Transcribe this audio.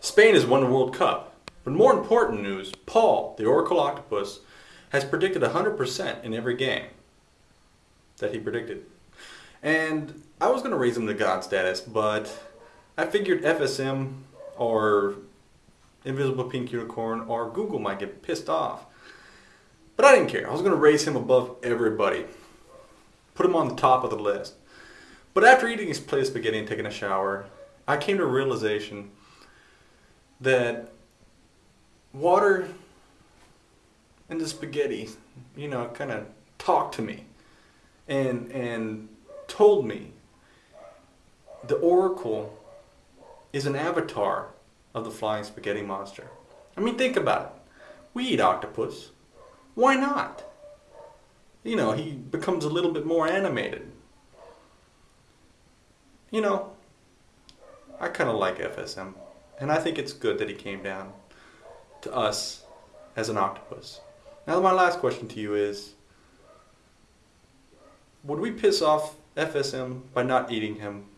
Spain has won the World Cup. But more important news, Paul, the Oracle Octopus, has predicted 100% in every game that he predicted. And I was going to raise him to God status, but I figured FSM or Invisible Pink Unicorn or Google might get pissed off. But I didn't care. I was going to raise him above everybody, put him on the top of the list. But after eating his plate of spaghetti and taking a shower, I came to a realization that water and the spaghetti, you know, kind of talked to me and and told me the oracle is an avatar of the flying spaghetti monster. I mean, think about it. We eat octopus. Why not? You know, he becomes a little bit more animated. You know, I kind of like FSM. And I think it's good that he came down to us as an octopus. Now, my last question to you is Would we piss off FSM by not eating him